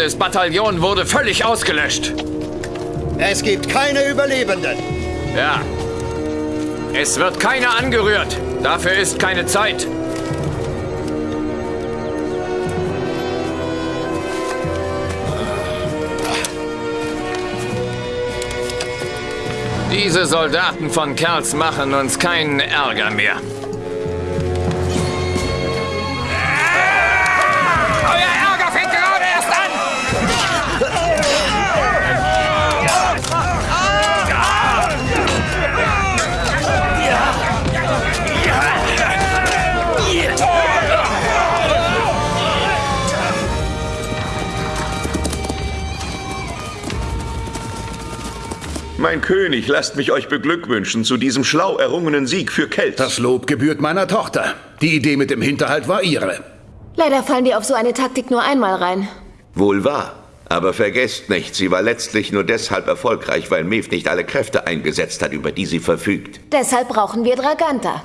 Dieses Bataillon wurde völlig ausgelöscht. Es gibt keine Überlebenden. Ja. Es wird keiner angerührt. Dafür ist keine Zeit. Diese Soldaten von Kerls machen uns keinen Ärger mehr. Mein König, lasst mich euch beglückwünschen zu diesem schlau errungenen Sieg für Kelt. Das Lob gebührt meiner Tochter. Die Idee mit dem Hinterhalt war ihre. Leider fallen die auf so eine Taktik nur einmal rein. Wohl wahr. Aber vergesst nicht, sie war letztlich nur deshalb erfolgreich, weil Mev nicht alle Kräfte eingesetzt hat, über die sie verfügt. Deshalb brauchen wir Draganta.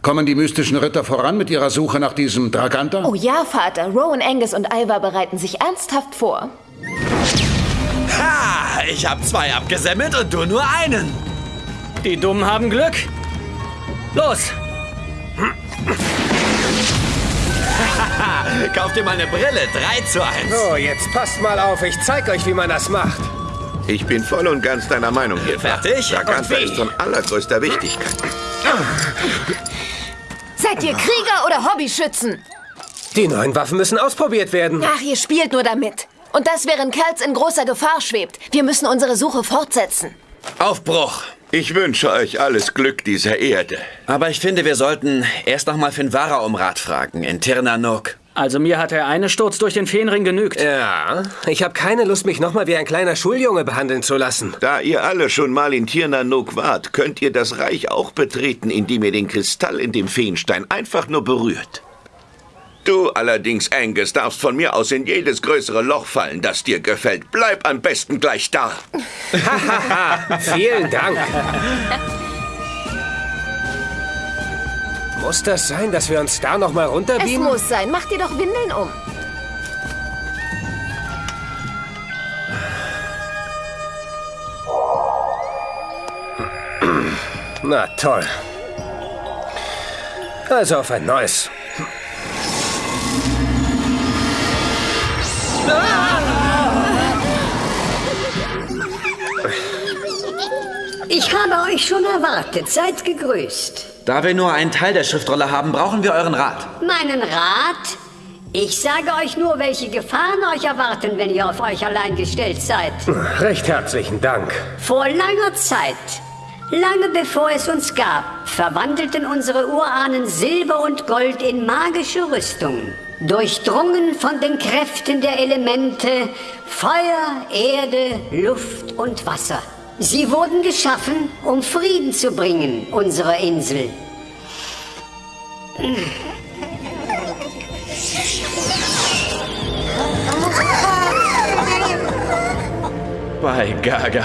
Kommen die mystischen Ritter voran mit ihrer Suche nach diesem Draganta? Oh ja, Vater. Rowan, Angus und Ivar bereiten sich ernsthaft vor. Ha! Ich hab zwei abgesemmelt und du nur einen. Die Dummen haben Glück. Los! Kauf dir mal eine Brille. 3 zu 1. So, jetzt passt mal auf. Ich zeig euch, wie man das macht. Ich bin voll und ganz deiner Meinung hier. Fertig? Und wie? ist von allergrößter Wichtigkeit. Seid ihr Krieger oder Hobbyschützen? Die neuen Waffen müssen ausprobiert werden. Ach, ihr spielt nur damit. Und das während Kerls in großer Gefahr schwebt. Wir müssen unsere Suche fortsetzen. Aufbruch. Ich wünsche euch alles Glück dieser Erde. Aber ich finde, wir sollten erst noch mal Finvara um Rat fragen, in Tirnanok. Also mir hat der eine Sturz durch den Feenring genügt. Ja, ich habe keine Lust, mich nochmal wie ein kleiner Schuljunge behandeln zu lassen. Da ihr alle schon mal in Tirnanok wart, könnt ihr das Reich auch betreten, indem ihr den Kristall in dem Feenstein einfach nur berührt. Du allerdings, Angus, darfst von mir aus in jedes größere Loch fallen, das dir gefällt. Bleib am besten gleich da. Vielen Dank. Muss das sein, dass wir uns da nochmal Es runterbeamen? muss sein. Mach dir doch Windeln um. Na toll. Also auf ein neues. Ich habe euch schon erwartet. Seid gegrüßt. Da wir nur einen Teil der Schriftrolle haben, brauchen wir euren Rat. Meinen Rat? Ich sage euch nur, welche Gefahren euch erwarten, wenn ihr auf euch allein gestellt seid. Recht herzlichen Dank. Vor langer Zeit, lange bevor es uns gab, verwandelten unsere Urahnen Silber und Gold in magische Rüstungen. Durchdrungen von den Kräften der Elemente Feuer, Erde, Luft und Wasser. Sie wurden geschaffen, um Frieden zu bringen, unserer Insel. Bei Gaga.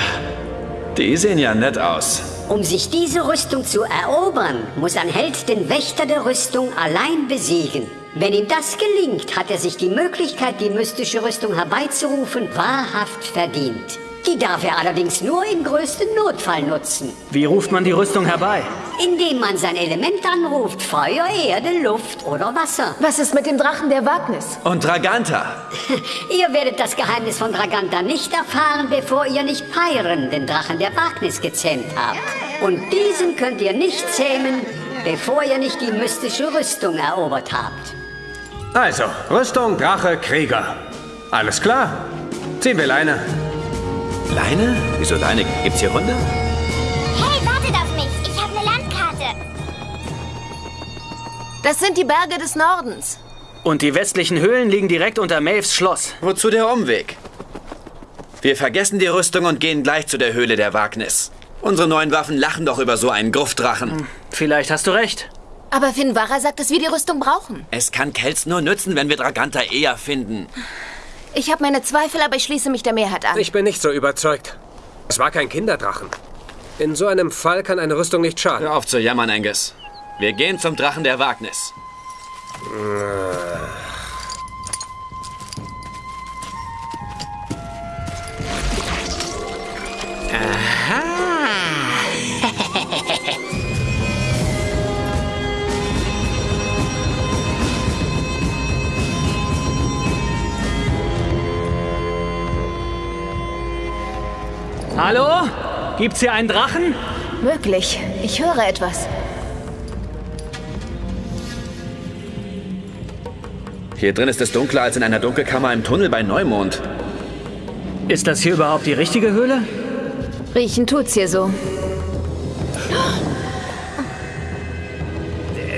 Die sehen ja nett aus. Um sich diese Rüstung zu erobern, muss ein Held den Wächter der Rüstung allein besiegen. Wenn ihm das gelingt, hat er sich die Möglichkeit, die mystische Rüstung herbeizurufen, wahrhaft verdient. Die darf er allerdings nur im größten Notfall nutzen. Wie ruft man die Rüstung herbei? Indem man sein Element anruft, Feuer, Erde, Luft oder Wasser. Was ist mit dem Drachen der Wagnis? Und Draganta. Ihr werdet das Geheimnis von Draganta nicht erfahren, bevor ihr nicht Pyren, den Drachen der Wagnis, gezähmt habt. Und diesen könnt ihr nicht zähmen, bevor ihr nicht die mystische Rüstung erobert habt. Also, Rüstung, Drache, Krieger. Alles klar. Ziehen wir Leine. Leine? Wieso Leine? Gibt's hier Hunde? Hey, wartet auf mich. Ich habe eine Landkarte. Das sind die Berge des Nordens. Und die westlichen Höhlen liegen direkt unter Maves Schloss. Wozu der Umweg? Wir vergessen die Rüstung und gehen gleich zu der Höhle der Wagnis. Unsere neuen Waffen lachen doch über so einen Gruftdrachen. Vielleicht hast du recht. Aber Finvara sagt, dass wir die Rüstung brauchen. Es kann Kelz nur nützen, wenn wir Draganta eher finden. Ich habe meine Zweifel, aber ich schließe mich der Mehrheit an. Ich bin nicht so überzeugt. Es war kein Kinderdrachen. In so einem Fall kann eine Rüstung nicht schaden. Hör auf zu jammern, Angus. Wir gehen zum Drachen der Wagnis. Hallo? Gibt's hier einen Drachen? Möglich. Ich höre etwas. Hier drin ist es dunkler als in einer Dunkelkammer im Tunnel bei Neumond. Ist das hier überhaupt die richtige Höhle? Riechen tut's hier so.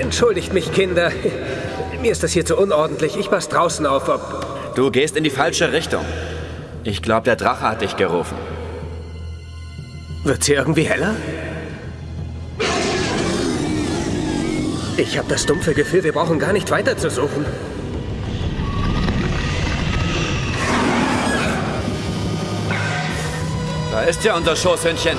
Entschuldigt mich, Kinder. Mir ist das hier zu unordentlich. Ich pass draußen auf, ob... Du gehst in die falsche Richtung. Ich glaube, der Drache hat dich gerufen. Wird's hier irgendwie heller? Ich habe das dumpfe Gefühl, wir brauchen gar nicht weiter zu suchen. Da ist ja unser Schoßhündchen.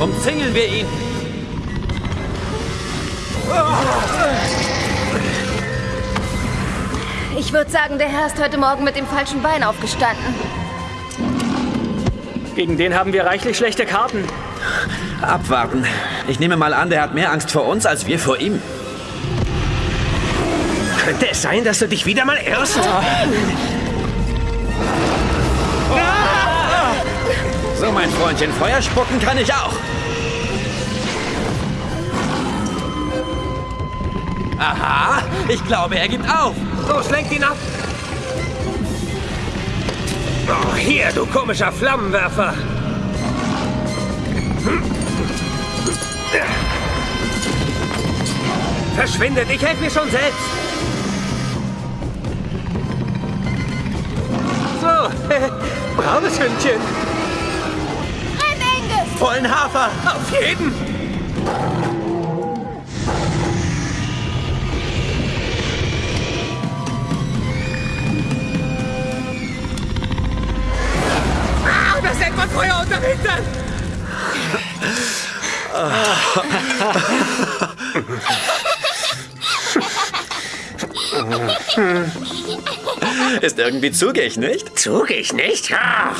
Umzingeln wir ihn. Ich würde sagen, der Herr ist heute Morgen mit dem falschen Bein aufgestanden. Gegen den haben wir reichlich schlechte Karten. Abwarten. Ich nehme mal an, der hat mehr Angst vor uns als wir vor ihm. Könnte es sein, dass du dich wieder mal irrst? So, mein Freundchen, Feuer spucken kann ich auch. Aha, ich glaube, er gibt auf. Los, lenkt ihn ab! Oh, hier, du komischer Flammenwerfer! Verschwindet, ich helfe mir schon selbst! So, braunes Hündchen. Vollen Hafer, auf jeden! Ah, da ist etwas Feuer unter Hintern! Ist irgendwie zugig, nicht? Zug ich nicht? Ach.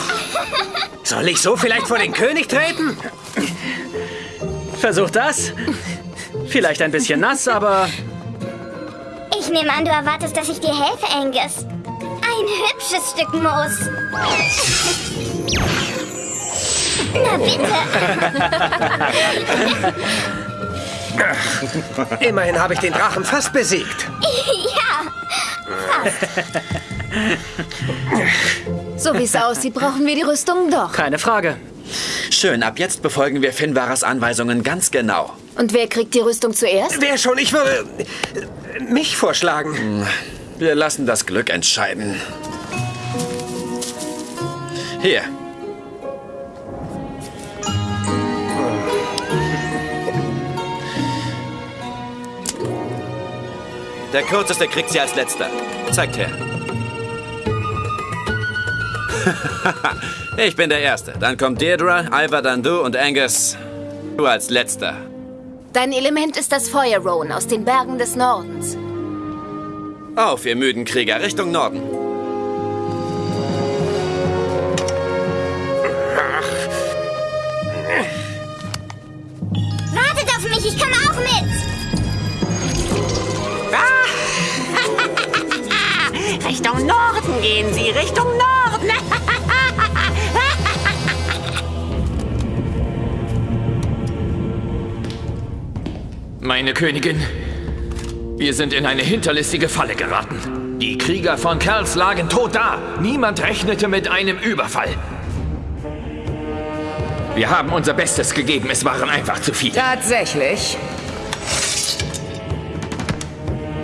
Soll ich so vielleicht vor den König treten? Versuch das. Vielleicht ein bisschen nass, aber Ich nehme an, du erwartest, dass ich dir helfe, Angus. Ein hübsches Stück Moos. Na bitte. Immerhin habe ich den Drachen fast besiegt. ja. So wie es aussieht, brauchen wir die Rüstung doch. keine Frage. Schön, ab jetzt befolgen wir Finvaras Anweisungen ganz genau. Und wer kriegt die Rüstung zuerst? Wer schon? Ich würde äh, mich vorschlagen. Wir lassen das Glück entscheiden. Hier. Der kürzeste kriegt sie als letzter. Zeigt her. ich bin der Erste. Dann kommt Deirdre, Ivar dann du und Angus. Du als letzter. Dein Element ist das Feuer, Rowan, aus den Bergen des Nordens. Auf, ihr müden Krieger, Richtung Norden. Wartet auf mich, ich komme auch mit. Richtung Norden gehen Sie, Richtung Norden. Meine Königin, wir sind in eine hinterlistige Falle geraten. Die Krieger von Kerls lagen tot da. Niemand rechnete mit einem Überfall. Wir haben unser Bestes gegeben, es waren einfach zu viele. Tatsächlich.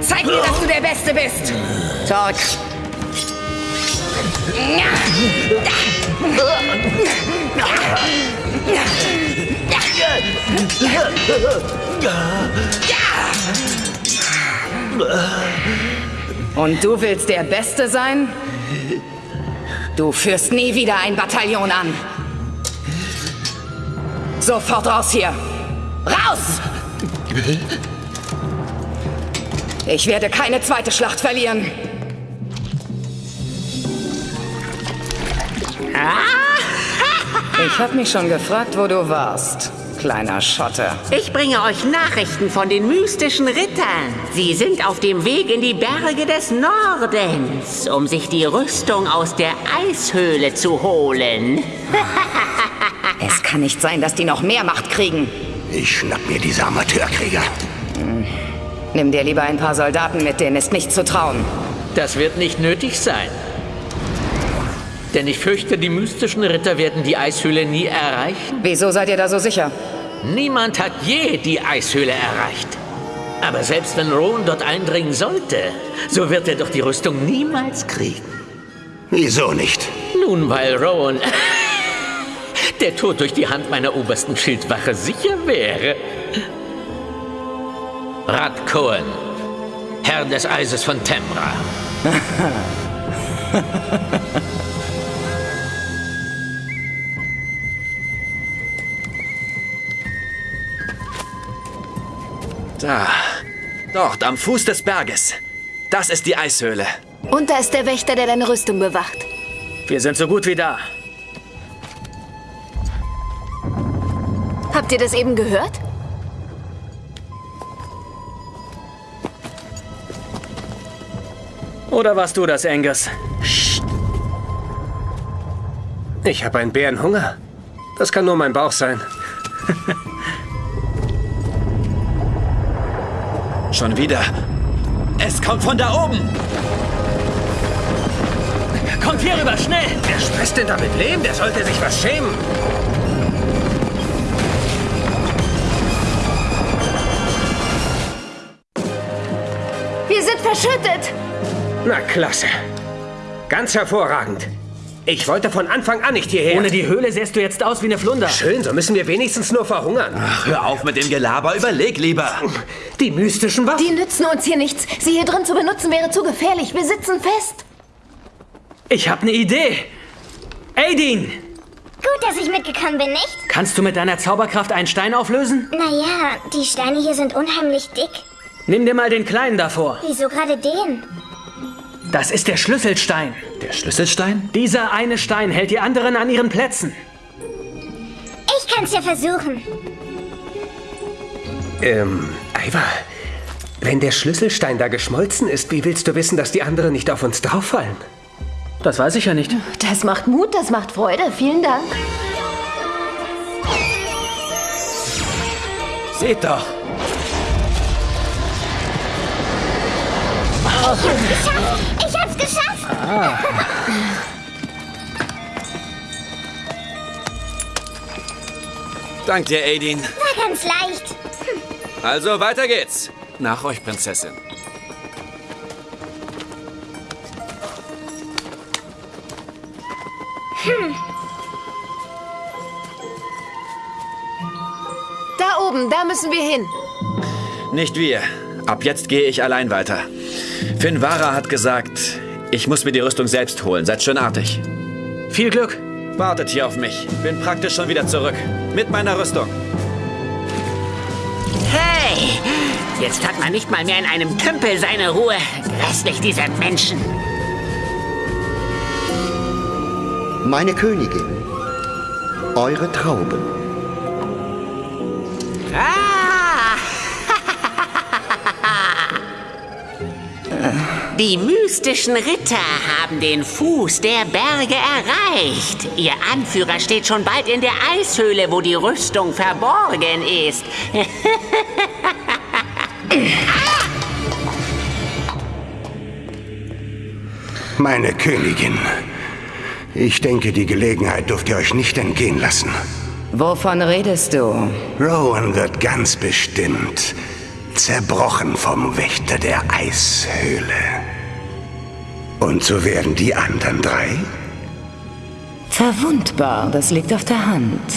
Zeig mir, dass du der Beste bist. Tork. Und du willst der Beste sein? Du führst nie wieder ein Bataillon an. Sofort raus hier. Raus! Ich werde keine zweite Schlacht verlieren. Ich hab mich schon gefragt, wo du warst, kleiner Schotter. Ich bringe euch Nachrichten von den mystischen Rittern. Sie sind auf dem Weg in die Berge des Nordens, um sich die Rüstung aus der Eishöhle zu holen. es kann nicht sein, dass die noch mehr Macht kriegen. Ich schnapp mir diese Amateurkrieger. Hm. Nimm dir lieber ein paar Soldaten mit, denen ist nicht zu trauen. Das wird nicht nötig sein. Denn ich fürchte, die mystischen Ritter werden die Eishöhle nie erreichen. Wieso seid ihr da so sicher? Niemand hat je die Eishöhle erreicht. Aber selbst wenn Rowan dort eindringen sollte, so wird er doch die Rüstung niemals kriegen. Wieso nicht? Nun, weil Rowan der Tod durch die Hand meiner obersten Schildwache sicher wäre. Rat Cohen, Herr des Eises von Temra. Da. Dort, am Fuß des Berges. Das ist die Eishöhle. Und da ist der Wächter, der deine Rüstung bewacht. Wir sind so gut wie da. Habt ihr das eben gehört? Oder warst du das, Angus? Psst. Ich habe einen Bärenhunger. Das kann nur mein Bauch sein. Schon wieder. Es kommt von da oben. Kommt hier rüber, schnell! Wer stresst denn da mit Lehm? Der sollte sich was schämen. Wir sind verschüttet! Na klasse. Ganz hervorragend. Ich wollte von Anfang an nicht hierher. Ohne die Höhle sähst du jetzt aus wie eine Flunder. Schön, so müssen wir wenigstens nur verhungern. Ach, hör auf mit dem Gelaber, überleg lieber. Die mystischen Waffen. Die nützen uns hier nichts. Sie hier drin zu benutzen wäre zu gefährlich. Wir sitzen fest. Ich habe eine Idee. Aidin! Gut, dass ich mitgekommen bin, nicht? Kannst du mit deiner Zauberkraft einen Stein auflösen? Naja, die Steine hier sind unheimlich dick. Nimm dir mal den kleinen davor. Wieso gerade den? Das ist der Schlüsselstein. Der Schlüsselstein? Dieser eine Stein hält die anderen an ihren Plätzen. Ich kann's ja versuchen. Ähm, Iva, wenn der Schlüsselstein da geschmolzen ist, wie willst du wissen, dass die anderen nicht auf uns drauffallen? Das weiß ich ja nicht. Das macht Mut, das macht Freude. Vielen Dank. Seht doch. Ich hab's geschafft! Ich hab's geschafft! Ah. Dank dir, Aidin. War ganz leicht. Also, weiter geht's. Nach euch, Prinzessin. Hm. Da oben, da müssen wir hin. Nicht wir. Ab jetzt gehe ich allein weiter. Finvara hat gesagt, ich muss mir die Rüstung selbst holen. Seid schön artig. Viel Glück. Wartet hier auf mich. Bin praktisch schon wieder zurück. Mit meiner Rüstung. Hey! Jetzt hat man nicht mal mehr in einem Tümpel seine Ruhe. Grässlich, diese Menschen. Meine Königin, eure Trauben. Die mystischen Ritter haben den Fuß der Berge erreicht. Ihr Anführer steht schon bald in der Eishöhle, wo die Rüstung verborgen ist. Meine Königin, ich denke, die Gelegenheit dürft ihr euch nicht entgehen lassen. Wovon redest du? Rowan wird ganz bestimmt zerbrochen vom Wächter der Eishöhle. Und so werden die anderen drei? Verwundbar, das liegt auf der Hand.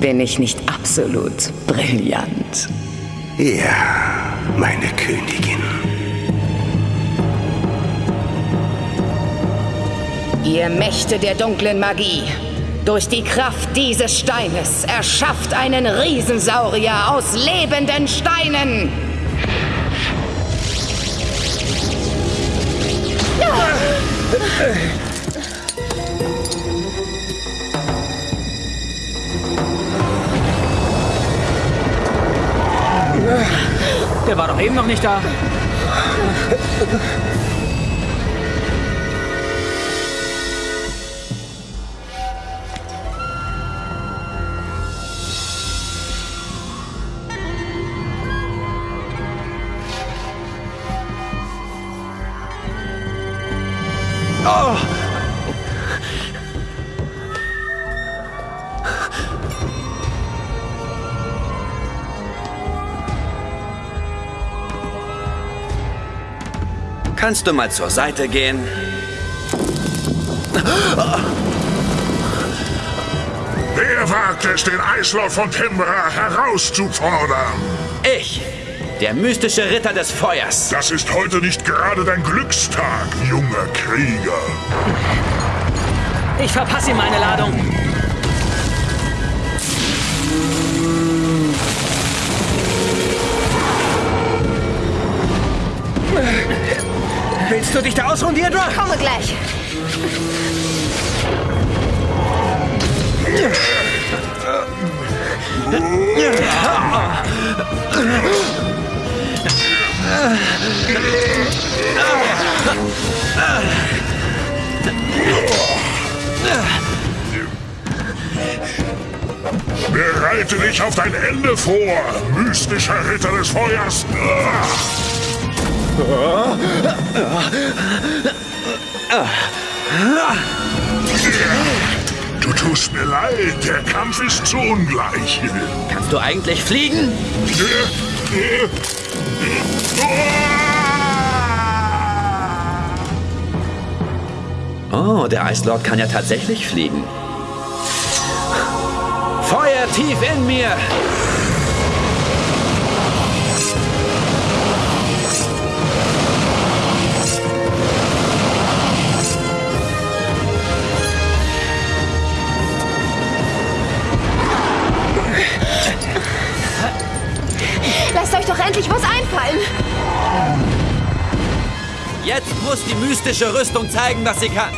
Bin ich nicht absolut brillant? Ja, meine Königin. Ihr Mächte der dunklen Magie, durch die Kraft dieses Steines erschafft einen Riesensaurier aus lebenden Steinen. Der war doch eben noch nicht da. Kannst du mal zur Seite gehen? Wer wagt es, den Eislord von Timbra herauszufordern? Ich, der mystische Ritter des Feuers. Das ist heute nicht gerade dein Glückstag, junger Krieger. Ich verpasse ihm meine Ladung. Willst du dich da ausruhen, Deirdre? Komme gleich. Bereite dich auf dein Ende vor, mystischer Ritter des Feuers. Du tust mir leid, der Kampf ist zu ungleich. Kannst du eigentlich fliegen? Oh, der Eislord kann ja tatsächlich fliegen. Feuer tief in mir! Endlich was einfallen. Jetzt muss die mystische Rüstung zeigen, was sie kann.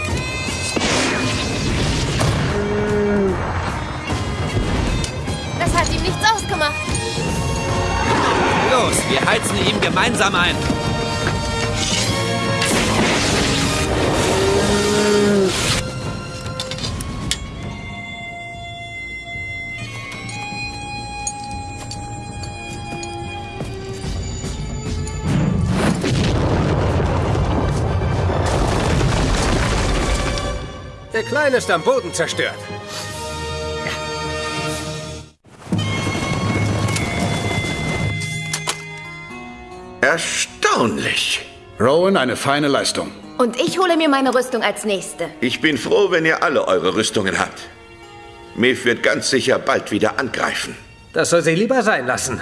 Das hat ihm nichts ausgemacht. Los, wir heizen ihm gemeinsam ein. Kleine ist am Boden zerstört. Erstaunlich. Rowan, eine feine Leistung. Und ich hole mir meine Rüstung als nächste. Ich bin froh, wenn ihr alle eure Rüstungen habt. Maeve wird ganz sicher bald wieder angreifen. Das soll sie lieber sein lassen.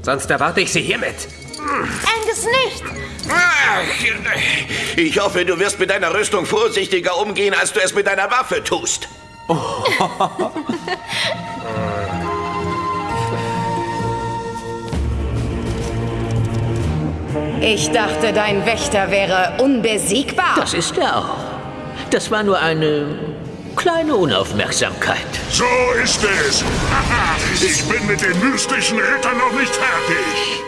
Sonst erwarte ich sie hiermit. Angus nicht! Ich hoffe, du wirst mit deiner Rüstung vorsichtiger umgehen, als du es mit deiner Waffe tust. Ich dachte, dein Wächter wäre unbesiegbar. Das ist er auch. Das war nur eine kleine Unaufmerksamkeit. So ist es. Ich bin mit den mystischen Rittern noch nicht fertig.